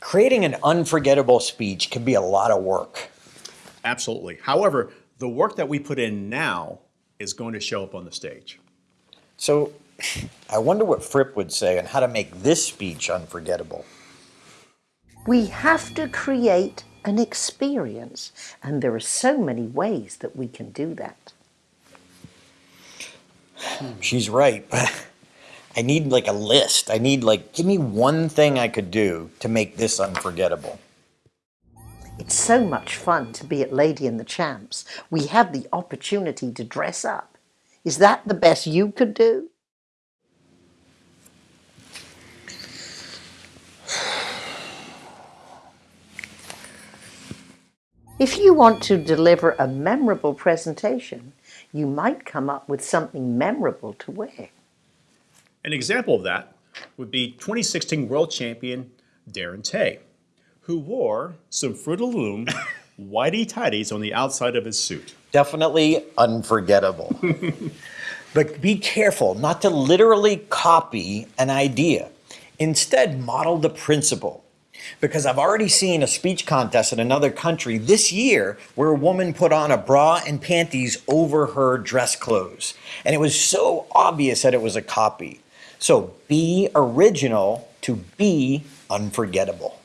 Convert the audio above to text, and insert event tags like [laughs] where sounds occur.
Creating an unforgettable speech can be a lot of work. Absolutely. However, the work that we put in now is going to show up on the stage. So [laughs] I wonder what Fripp would say on how to make this speech unforgettable. We have to create an experience, and there are so many ways that we can do that. Hmm, she's right. [laughs] I need like a list. I need like, give me one thing I could do to make this unforgettable. It's so much fun to be at Lady and the Champs. We have the opportunity to dress up. Is that the best you could do? If you want to deliver a memorable presentation, you might come up with something memorable to wear. An example of that would be 2016 world champion Darren Tay, who wore some Fruit of Loom [laughs] whitey tidies on the outside of his suit. Definitely unforgettable. [laughs] but be careful not to literally copy an idea. Instead, model the principle. Because I've already seen a speech contest in another country this year where a woman put on a bra and panties over her dress clothes. And it was so obvious that it was a copy. So be original to be unforgettable.